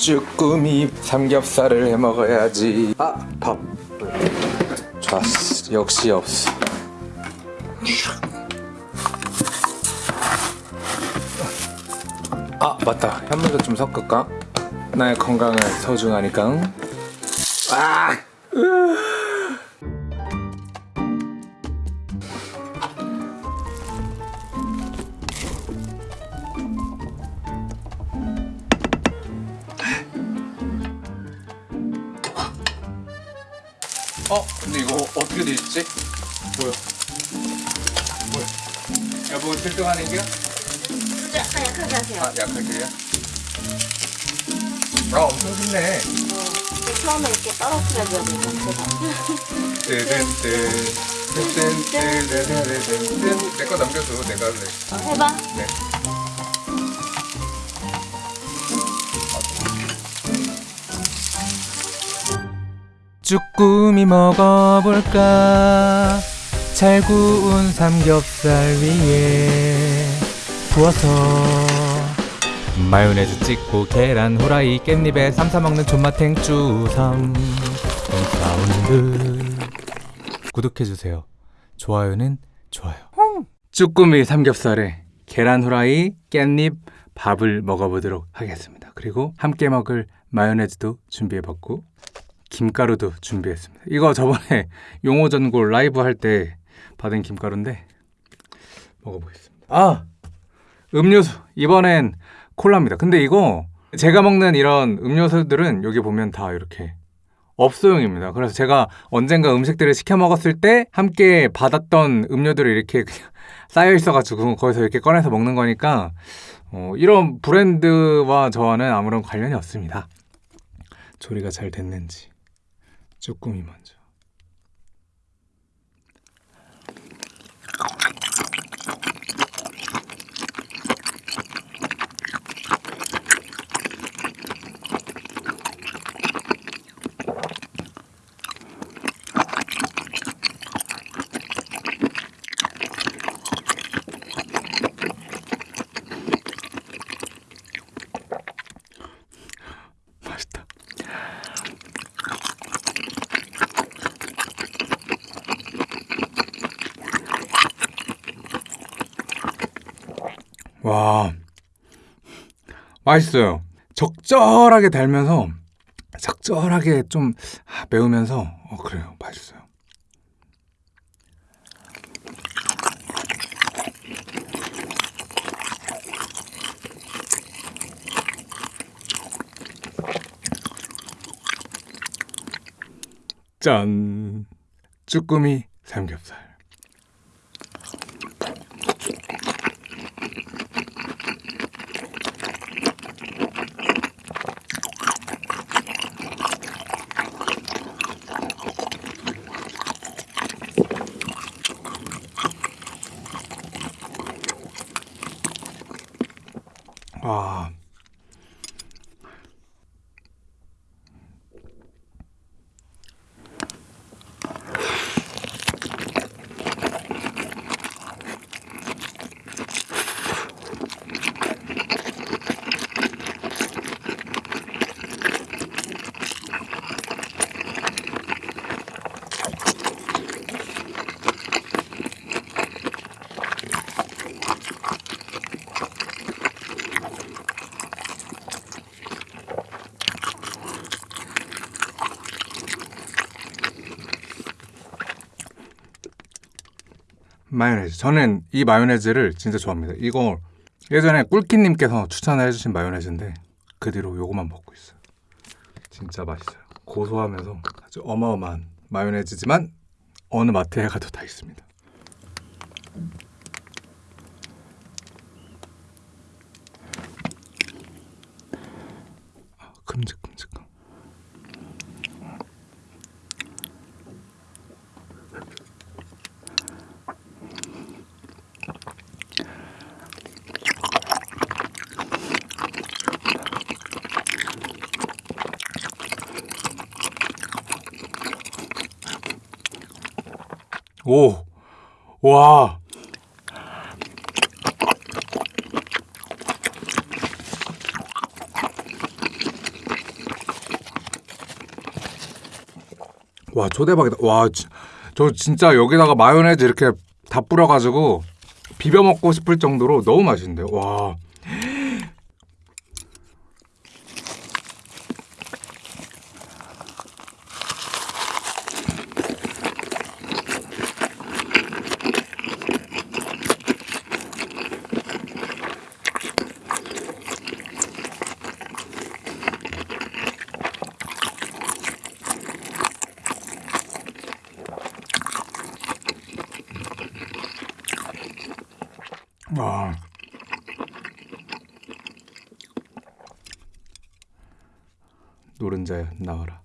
쭈꾸미 삼겹살을 해 먹어야지. 아 밥. 좋았어 역시 없어. 아 맞다. 현물도 좀 섞을까? 나의 건강은 소중하니까. 아! 어떻게 돼 있지? 뭐야? 뭐야? 여보 1등 하는 게야? 약간 약하게 하세요. 아 약하게요? 아 엄청 쉽네 어, 처음에 이렇게 떨어뜨려줘야. 제가. 뜨든 뜨든 뜨든 뜨든 뜨든 내거 남겨줘 내가 할래 어, 해봐. 네. 쭈꾸미 먹어볼까? 잘 구운 삼겹살 위에 부어서 마요네즈 찍고 계란 후라이 깻잎에 쌈 싸 먹는 존맛탱 쭈삼. 사운드 구독해주세요. 좋아요는 좋아요. 쭈꾸미 삼겹살에 계란 후라이 깻잎 밥을 먹어보도록 하겠습니다. 그리고 함께 먹을 마요네즈도 준비해봤고 김가루도 준비했습니다. 이거 저번에 용호 전골 라이브 할 때 받은 김가루인데 먹어보겠습니다. 아 음료수 이번엔 콜라입니다. 근데 이거 제가 먹는 이런 음료수들은 여기 보면 다 이렇게 업소용입니다. 그래서 제가 언젠가 음식들을 시켜 먹었을 때 함께 받았던 음료들을 이렇게 쌓여 있어가지고 거기서 이렇게 꺼내서 먹는 거니까 어, 이런 브랜드와 저와는 아무런 관련이 없습니다. 조리가 잘 됐는지 쭈꾸미 먼저 맛있다 와 맛있어요. 적절하게 달면서 적절하게 좀 아, 매우면서 어 그래요. 맛있어요. 짠. 쭈꾸미 삼겹살 아. 마요네즈. 저는 이 마요네즈를 진짜 좋아합니다. 이거 예전에 꿀키님께서 추천을 해주신 마요네즈인데 그 뒤로 요거만 먹고 있어요. 진짜 맛있어요. 고소하면서 아주 어마어마한 마요네즈지만 어느 마트에 가도 다 있습니다. 아, 큼직큼 오, 와. 와, 초대박이다. 와, 저 진짜 여기다가 마요네즈 이렇게 다 뿌려가지고 비벼 먹고 싶을 정도로 너무 맛있는데, 와. 와. 노른자야 나와라.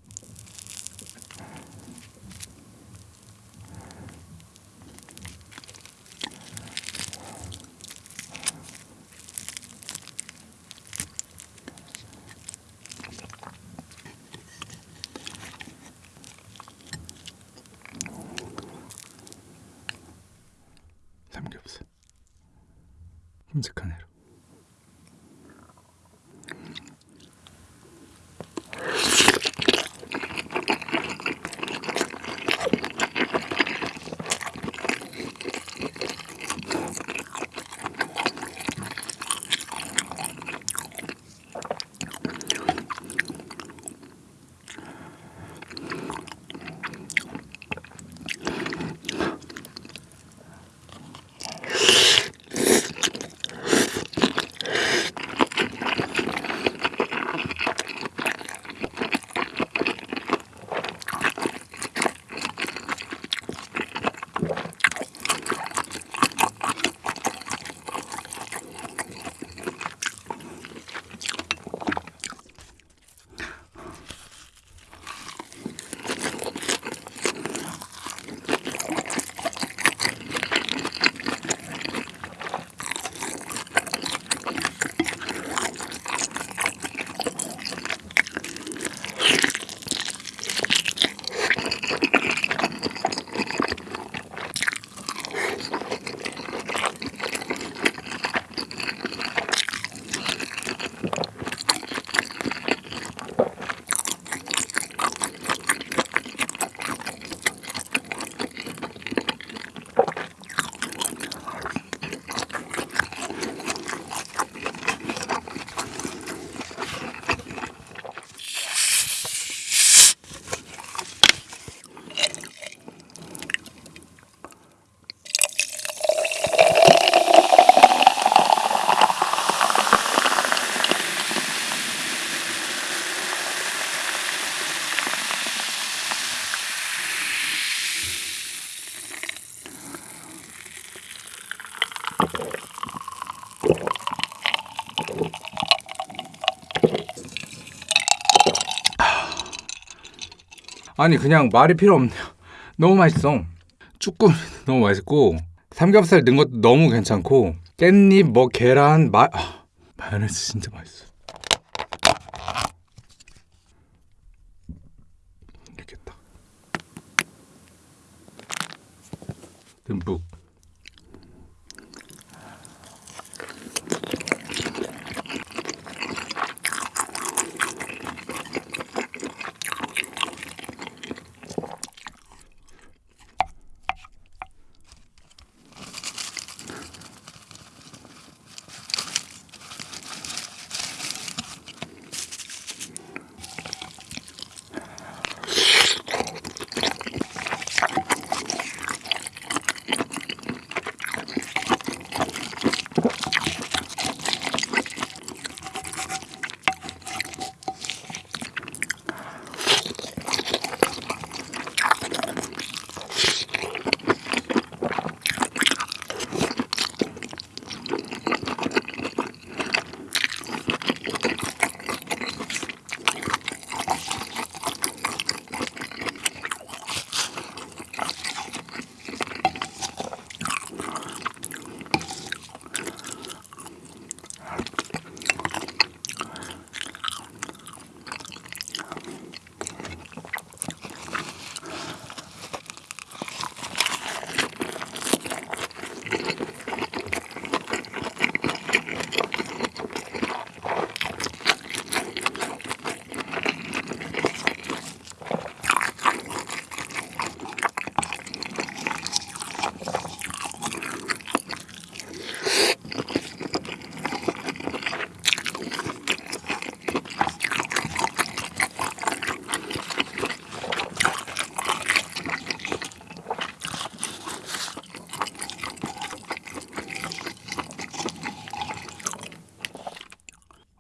삼겹살. 큼직한 애로. 아니 그냥 말이 필요 없네요. 너무 맛있어. 쭈꾸미 너무 맛있고 삼겹살 넣은 것도 너무 괜찮고 깻잎 뭐 계란 마 아, 마요네즈 진짜 맛있어. 이렇게 딱 듬뿍.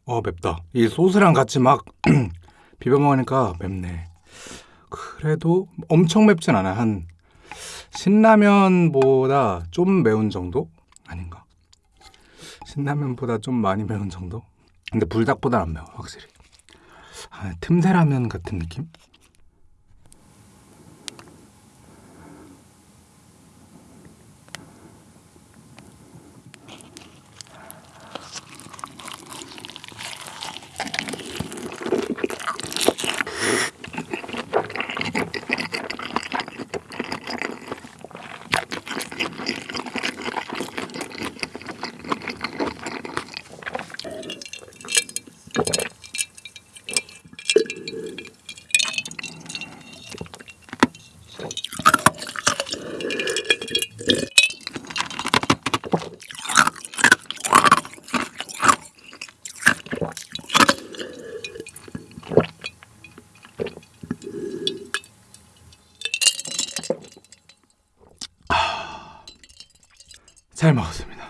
어 맵다. 이 소스랑 같이 막 비벼 먹으니까 맵네. 그래도 엄청 맵진 않아. 한 신라면보다 좀 매운 정도? 아닌가? 신라면보다 좀 많이 매운 정도? 근데 불닭보다 안 매워 확실히. 아, 틈새 라면 같은 느낌? 잘 먹었습니다.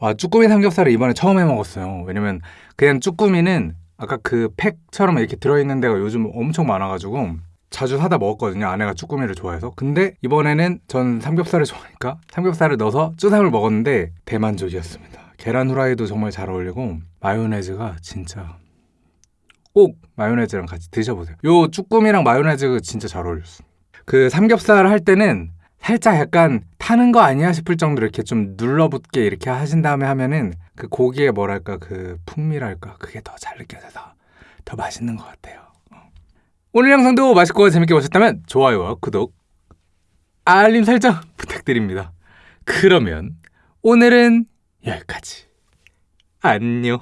와 쭈꾸미 삼겹살을 이번에 처음 해 먹었어요. 왜냐면 그냥 쭈꾸미는 아까 그 팩처럼 이렇게 들어있는 데가 요즘 엄청 많아가지고 자주 사다 먹었거든요. 아내가 쭈꾸미를 좋아해서. 근데 이번에는 전 삼겹살을 좋아하니까 삼겹살을 넣어서 쭈삼을 먹었는데 대만족이었습니다. 계란 후라이도 정말 잘 어울리고 마요네즈가 진짜 꼭 마요네즈랑 같이 드셔보세요. 요 쭈꾸미랑 마요네즈 진짜 잘 어울렸어. 그 삼겹살 할 때는 살짝 약간 타는 거 아니야 싶을 정도로 이렇게 좀 눌러붙게 이렇게 하신 다음에 하면은 그 고기의 뭐랄까 그 풍미랄까 그게 더 잘 느껴져서 더 맛있는 것 같아요. 어. 오늘 영상도 맛있고 재밌게 보셨다면 좋아요와 구독, 알림 설정 부탁드립니다. 그러면 오늘은 여기까지. 안녕.